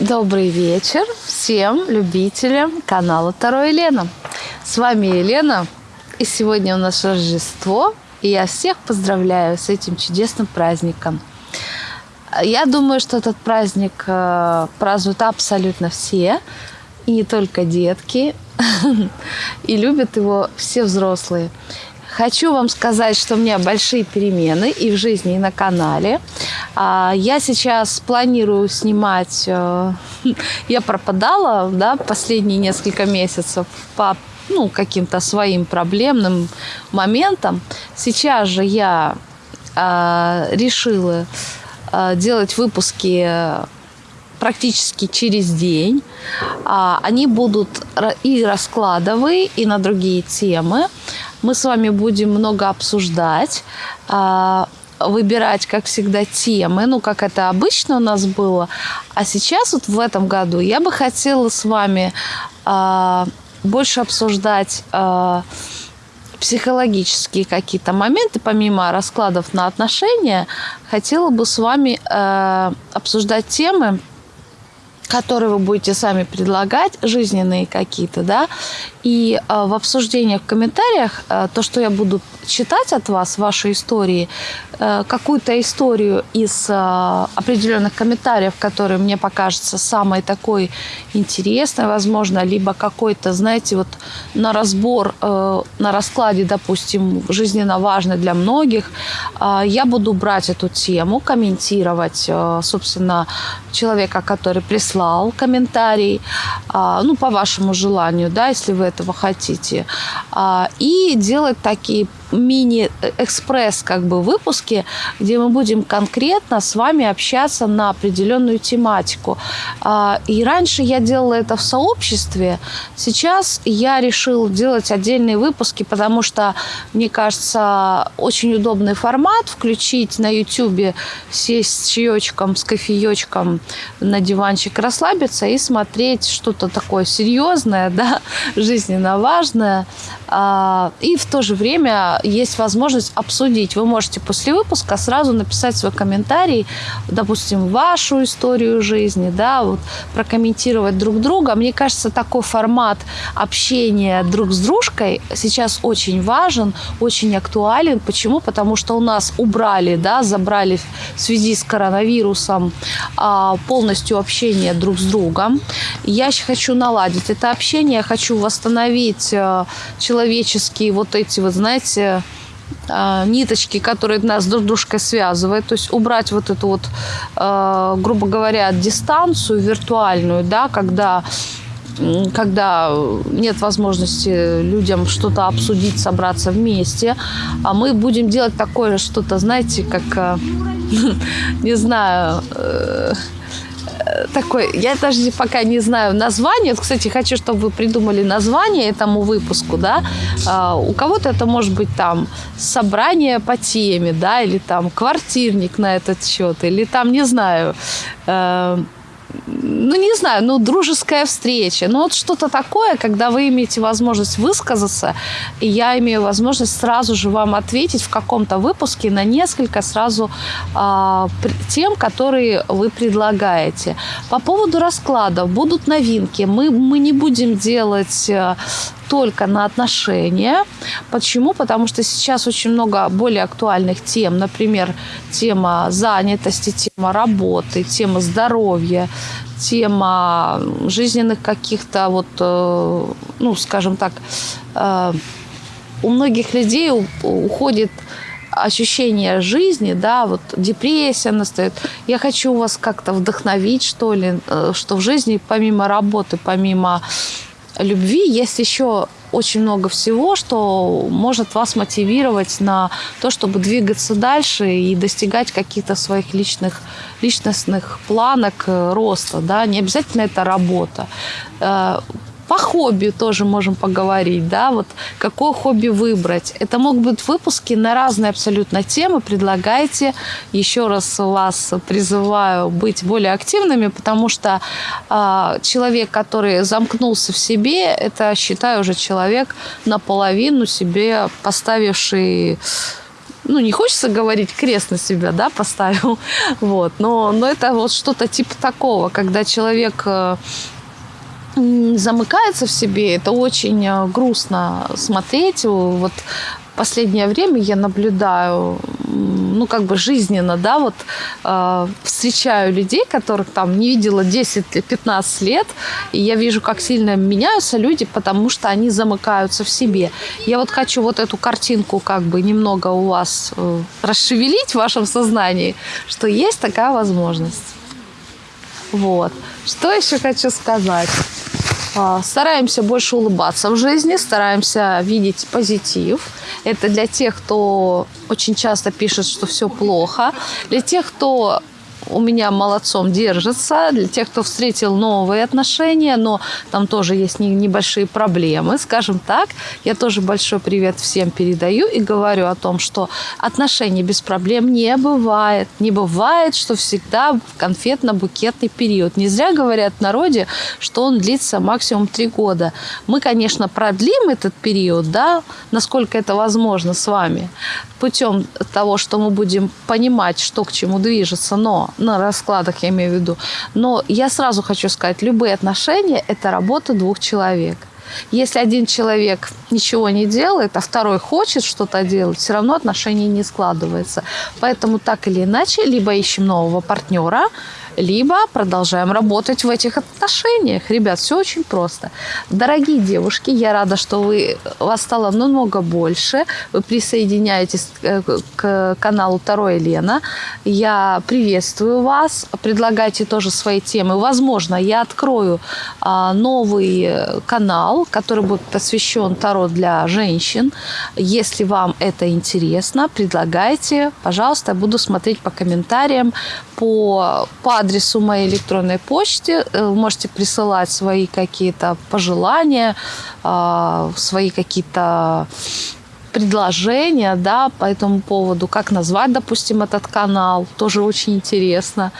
Добрый вечер всем любителям канала Таро Елена. С вами Елена, и сегодня у нас Рождество, и я всех поздравляю с этим чудесным праздником. Я думаю, что этот праздник э, празднуют абсолютно все, и не только детки, и любят его все взрослые. Хочу вам сказать, что у меня большие перемены и в жизни, и на канале. А, я сейчас планирую снимать... Э, я пропадала да, последние несколько месяцев по ну, каким-то своим проблемным моментам. Сейчас же я э, решила э, делать выпуски практически через день. А, они будут и раскладовые, и на другие темы. Мы с вами будем много обсуждать, а, выбирать, как всегда, темы, ну, как это обычно у нас было. А сейчас, вот в этом году, я бы хотела с вами а, больше обсуждать а, психологические какие-то моменты, помимо раскладов на отношения, хотела бы с вами обсуждать темы, которые вы будете сами предлагать, жизненные какие-то, да, и э, в обсуждениях, в комментариях, э, то, что я буду читать от вас, ваши истории, э, какую-то историю из э, определенных комментариев, которые мне покажется самой такой интересной, возможно, либо какой-то, знаете, вот на разбор, э, на раскладе, допустим, жизненно важный для многих, я буду брать эту тему, комментировать, э, собственно, человека, который прислал комментарий, ну, по вашему желанию, да, если вы этого хотите, э, и делать такие мини-экспресс как бы выпуски, где мы будем конкретно с вами общаться на определенную тематику. А, и раньше я делала это в сообществе, сейчас я решила делать отдельные выпуски, потому что, мне кажется, очень удобный формат включить на YouTube, сесть с чаечком, с кофеечком на диванчик, расслабиться и смотреть что-то такое серьезное, да, жизненно важное, и в то же время есть возможность обсудить. Вы можете после выпуска сразу написать свой комментарий, допустим, вашу историю жизни, да, вот, прокомментировать друг друга. Мне кажется, такой формат общения друг с дружкой сейчас очень важен, очень актуален. Почему? Потому что у нас убрали, да, забрали в связи с коронавирусом а, полностью общение друг с другом. Я хочу наладить это общение, хочу восстановить а, человеческие вот эти вот, знаете, а, ниточки, которые нас друг дружкой связывают, то есть убрать вот эту вот, а, грубо говоря, дистанцию виртуальную, да, когда когда нет возможности людям что-то обсудить, собраться вместе, а мы будем делать такое что-то, знаете, как, а, не знаю, э, такой, я даже пока не знаю название. Кстати, хочу, чтобы вы придумали название этому выпуску, да. А, у кого-то это может быть там собрание по теме, да, или там квартирник на этот счет, или там, не знаю, э, ну, не знаю, ну, дружеская встреча. Ну, вот что-то такое, когда вы имеете возможность высказаться, и я имею возможность сразу же вам ответить в каком-то выпуске на несколько сразу а, тем, которые вы предлагаете. По поводу раскладов будут новинки. Мы, мы не будем делать э, только на отношения. Почему? Потому что сейчас очень много более актуальных тем. Например, тема занятости, тема работы, тема здоровья, тема жизненных каких-то вот, э, ну, скажем так, э, у многих людей уходит ощущение жизни, да, вот депрессия настает. Я хочу вас как-то вдохновить, что ли, э, что в жизни помимо работы, помимо любви есть еще очень много всего, что может вас мотивировать на то, чтобы двигаться дальше и достигать каких-то своих личных, личностных планок э, роста. Да? Не обязательно это работа. По хобби тоже можем поговорить, да, вот какое хобби выбрать. Это могут быть выпуски на разные абсолютно темы. Предлагайте. Еще раз вас призываю быть более активными, потому что э, человек, который замкнулся в себе, это, считаю, уже человек наполовину себе поставивший ну, не хочется говорить, крест на себя, да, поставил, вот, но, но это вот что-то типа такого, когда человек э, замыкается в себе, это очень э, грустно смотреть. Вот последнее время я наблюдаю, ну, как бы жизненно, да, вот э, встречаю людей, которых там не видела 10-15 лет, и я вижу, как сильно меняются люди, потому что они замыкаются в себе. Я вот хочу вот эту картинку как бы немного у вас э, расшевелить в вашем сознании, что есть такая возможность. Вот. Что еще хочу сказать? А, стараемся больше улыбаться в жизни, стараемся видеть позитив. Это для тех, кто очень часто пишет, что все плохо. Для тех, кто у меня молодцом держится. Для тех, кто встретил новые отношения, но там тоже есть небольшие проблемы, скажем так. Я тоже большой привет всем передаю и говорю о том, что отношений без проблем не бывает. Не бывает, что всегда конфетно-букетный период. Не зря говорят в народе, что он длится максимум три года. Мы, конечно, продлим этот период, да, насколько это возможно с вами, путем того, что мы будем понимать, что к чему движется, но на раскладах я имею в виду. Но я сразу хочу сказать, любые отношения – это работа двух человек. Если один человек ничего не делает, а второй хочет что-то делать, все равно отношения не складываются. Поэтому так или иначе, либо ищем нового партнера, либо продолжаем работать в этих отношениях. Ребят, все очень просто. Дорогие девушки, я рада, что вы, вас стало намного больше. Вы присоединяетесь э, к каналу Второе Лена. Я приветствую вас. Предлагайте тоже свои темы. Возможно, я открою а, новый канал, который будет посвящен Таро для женщин. Если вам это интересно, предлагайте. Пожалуйста, буду смотреть по комментариям, по, по адресу моей электронной почты. Э, можете присылать свои какие-то пожелания, а, свои какие-то предложения да, по этому поводу, как назвать, допустим, этот канал, тоже очень интересно.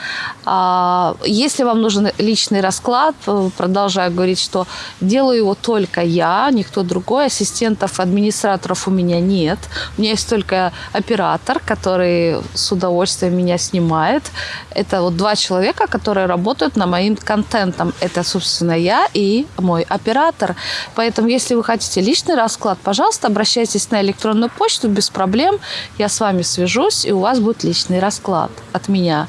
А, если вам нужен личный расклад, э, продолжаю говорить, что делаю его только я, никто другой, ассистентов, администраторов у меня нет. У меня есть только оператор, который с удовольствием меня снимает. Это вот два человека, которые работают на моим контентом. Это, собственно, я и мой оператор. Поэтому, если вы хотите личный расклад, пожалуйста, обращайтесь на электронную почту без проблем. Я с вами свяжусь, и у вас будет личный расклад от меня.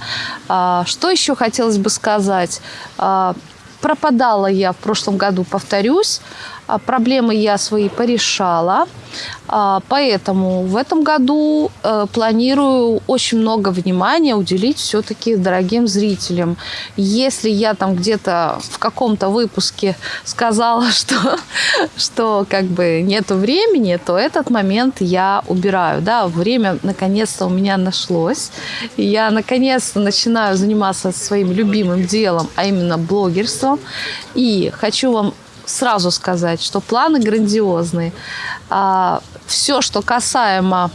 А, что еще хотелось бы сказать? А, пропадала я в прошлом году, повторюсь. А, проблемы я свои порешала. А, поэтому в этом году э, планирую очень много внимания уделить все-таки дорогим зрителям. Если я там где-то в каком-то выпуске сказала, что, что как бы нету времени, то этот момент я убираю. Да, время наконец-то у меня нашлось. Я наконец-то начинаю заниматься своим любимым делом, а именно блогерством. И хочу вам сразу сказать, что планы грандиозные. А, все, что касаемо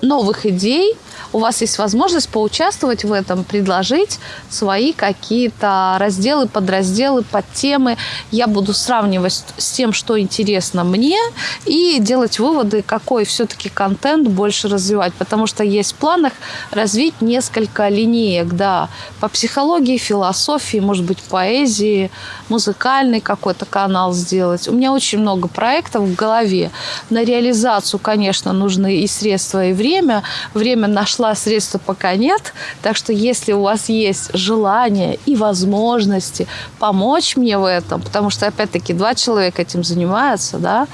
новых идей – у вас есть возможность поучаствовать в этом, предложить свои какие-то разделы, подразделы, подтемы. Я буду сравнивать с тем, что интересно мне, и делать выводы, какой все-таки контент больше развивать. Потому что есть в планах развить несколько линеек, да, по психологии, философии, может быть, поэзии, музыкальный какой-то канал сделать. У меня очень много проектов в голове. На реализацию, конечно, нужны и средства, и время. Время нашла нашла средства пока нет. Так что если у вас есть желание и возможности помочь мне в этом, потому что, опять-таки, два человека этим занимаются, да,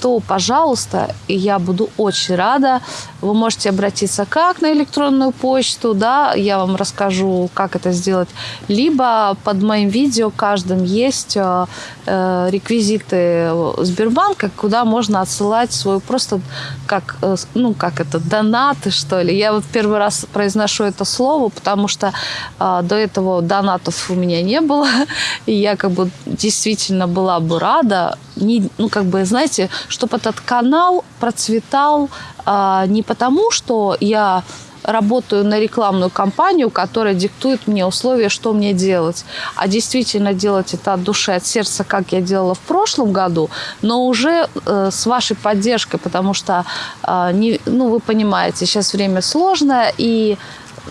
то, пожалуйста, и я буду очень рада. Вы можете обратиться как на электронную почту, да, я вам расскажу, как это сделать, либо под моим видео каждым есть э, э реквизиты Сбербанка, куда можно отсылать свой просто как, э, ну, как это, донаты, что ли. Я вот первый раз произношу это слово, потому что э, до этого донатов у меня не было, и я как бы действительно была бы рада, не, ну, как бы, знаете, чтобы этот канал процветал э, не потому, что я работаю на рекламную кампанию, которая диктует мне условия, что мне делать. А действительно делать это от души, от сердца, как я делала в прошлом году, но уже э, с вашей поддержкой, потому что, э, не, ну, вы понимаете, сейчас время сложное, и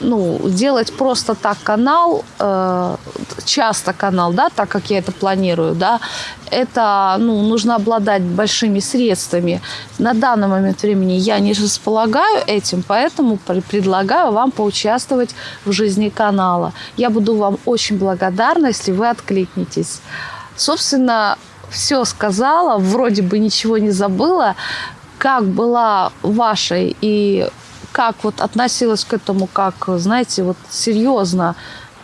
ну, делать просто так канал, э, часто канал, да, так как я это планирую, да, это, ну, нужно обладать большими средствами. На данный момент времени я не располагаю этим, поэтому предлагаю вам поучаствовать в жизни канала. Я буду вам очень благодарна, если вы откликнетесь. Собственно, все сказала, вроде бы ничего не забыла. Как была вашей и как вот относилась к этому, как, знаете, вот серьезно,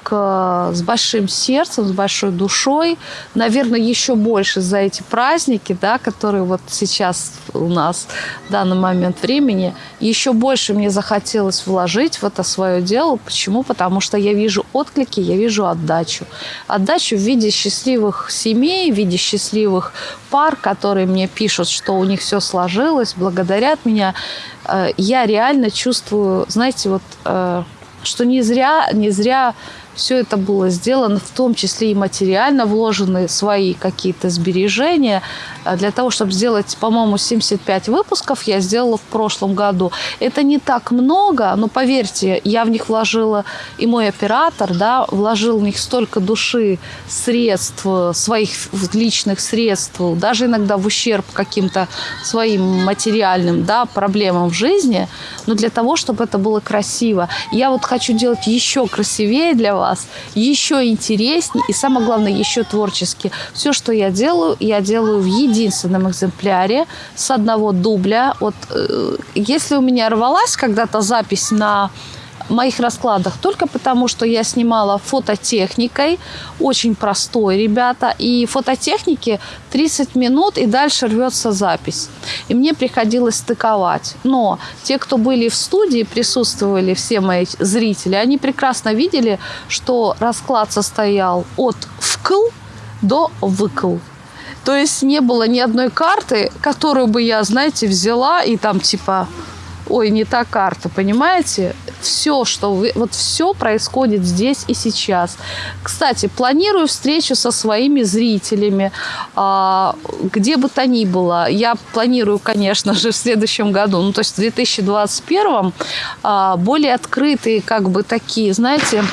с большим сердцем, с большой душой, наверное, еще больше за эти праздники, да, которые вот сейчас у нас в данный момент времени, еще больше мне захотелось вложить в это свое дело. Почему? Потому что я вижу отклики, я вижу отдачу. Отдачу в виде счастливых семей, в виде счастливых пар, которые мне пишут, что у них все сложилось, благодарят меня. Э, я реально чувствую, знаете, вот, э, что не зря, не зря все это было сделано, в том числе и материально вложены свои какие-то сбережения. А для того, чтобы сделать, по-моему, 75 выпусков, я сделала в прошлом году. Это не так много, но поверьте, я в них вложила, и мой оператор, да, вложил в них столько души, средств, своих личных средств, даже иногда в ущерб каким-то своим материальным да, проблемам в жизни, но для того, чтобы это было красиво. Я вот хочу делать еще красивее для вас, еще интереснее и, самое главное, еще творчески. Все, что я делаю, я делаю в единственном экземпляре с одного дубля. Вот э, если у меня рвалась когда-то запись на моих раскладах только потому, что я снимала фототехникой, очень простой, ребята, и фототехники 30 минут и дальше рвется запись. И мне приходилось стыковать. Но те, кто были в студии, присутствовали, все мои зрители, они прекрасно видели, что расклад состоял от вкл до выкл. То есть не было ни одной карты, которую бы я, знаете, взяла и там типа ой, не та карта, понимаете? Все, что вы, вот все происходит здесь и сейчас. Кстати, планирую встречу со своими зрителями, а, где бы то ни было. Я планирую, конечно же, в следующем году, ну, то есть в 2021 а, более открытые, как бы такие, знаете,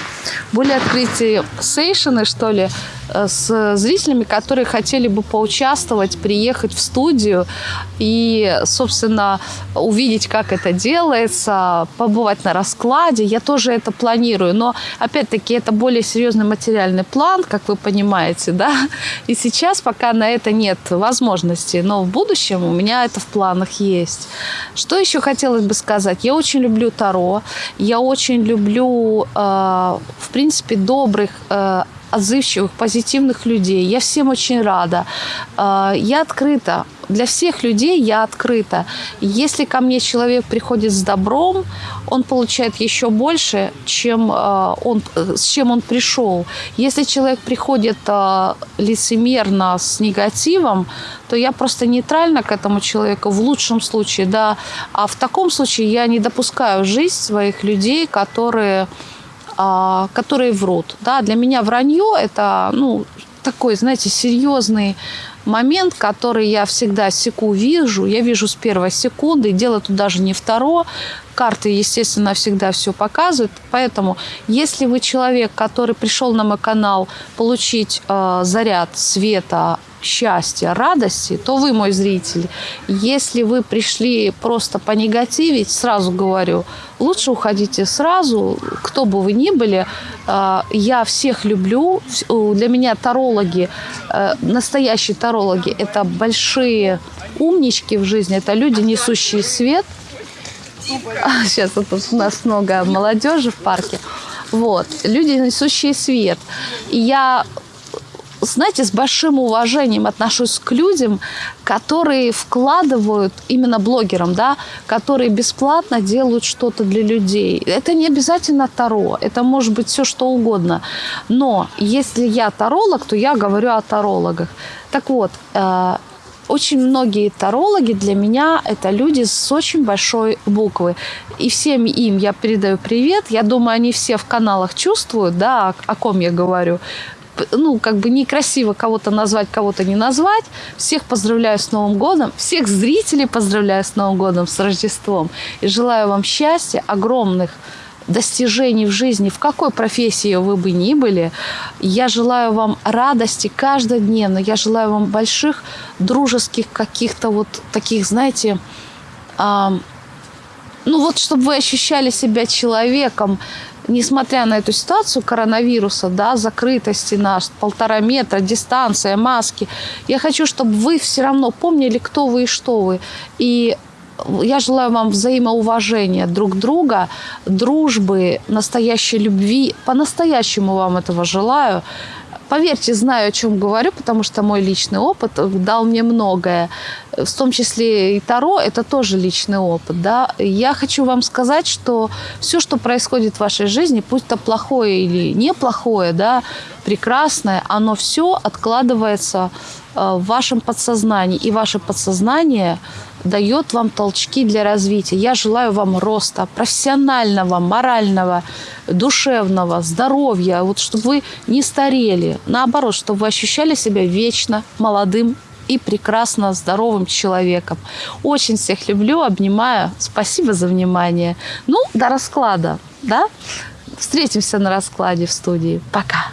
более открытые сейшены, что ли, с зрителями, которые хотели бы поучаствовать, приехать в студию и, собственно, увидеть, как это делается, побывать на раскладе. Я тоже это планирую, но, опять-таки, это более серьезный материальный план, как вы понимаете, да, и сейчас пока на это нет возможности, но в будущем у меня это в планах есть. Что еще хотелось бы сказать? Я очень люблю Таро, я очень люблю, э, в принципе, добрых э, отзывчивых, позитивных людей. Я всем очень рада. А, я открыта. Для всех людей я открыта. Если ко мне человек приходит с добром, он получает еще больше, чем а, он, с чем он пришел. Если человек приходит а, лицемерно с негативом, то я просто нейтрально к этому человеку в лучшем случае, да. А в таком случае я не допускаю жизнь своих людей, которые которые врут. Да, для меня вранье – это ну, такой, знаете, серьезный момент, который я всегда секу вижу. Я вижу с первой секунды. Дело тут даже не второе. Карты, естественно, всегда все показывают. Поэтому, если вы человек, который пришел на мой канал получить э, заряд света, счастья, радости, то вы мой зритель. Если вы пришли просто понегативить, сразу говорю, лучше уходите сразу, кто бы вы ни были. А, я всех люблю. Для меня тарологи, э, настоящие тарологи, это большие умнички в жизни, это люди, несущие свет. Сейчас вот у нас много молодежи в парке. Вот, люди, несущие свет. Я знаете, с большим уважением отношусь к людям, которые вкладывают, именно блогерам, да, которые бесплатно делают что-то для людей. Это не обязательно Таро, это может быть все что угодно. Но если я таролог, то я говорю о тарологах. Так вот, э, очень многие тарологи для меня это люди с очень большой буквы. И всем им я передаю привет. Я думаю, они все в каналах чувствуют, да, о, о ком я говорю ну, как бы некрасиво кого-то назвать, кого-то не назвать. Всех поздравляю с Новым годом. Всех зрителей поздравляю с Новым годом, с Рождеством. И желаю вам счастья, огромных достижений в жизни, в какой профессии вы бы ни были. Я желаю вам радости каждодневно. Я желаю вам больших дружеских каких-то вот таких, знаете, ну вот, чтобы вы ощущали себя человеком, несмотря на эту ситуацию коронавируса, да, закрытости нас, полтора метра, дистанция, маски, я хочу, чтобы вы все равно помнили, кто вы и что вы. И я желаю вам взаимоуважения друг друга, дружбы, настоящей любви. По-настоящему вам этого желаю. Поверьте, знаю, о чем говорю, потому что мой личный опыт дал мне многое. В том числе и Таро – это тоже личный опыт. Да? Я хочу вам сказать, что все, что происходит в вашей жизни, пусть это плохое или неплохое, да, прекрасное, оно все откладывается э, в вашем подсознании. И ваше подсознание дает вам толчки для развития. Я желаю вам роста профессионального, морального, душевного, здоровья, вот чтобы вы не старели. Наоборот, чтобы вы ощущали себя вечно молодым и прекрасно здоровым человеком. Очень всех люблю, обнимаю. Спасибо за внимание. Ну, до расклада, да? Встретимся на раскладе в студии. Пока.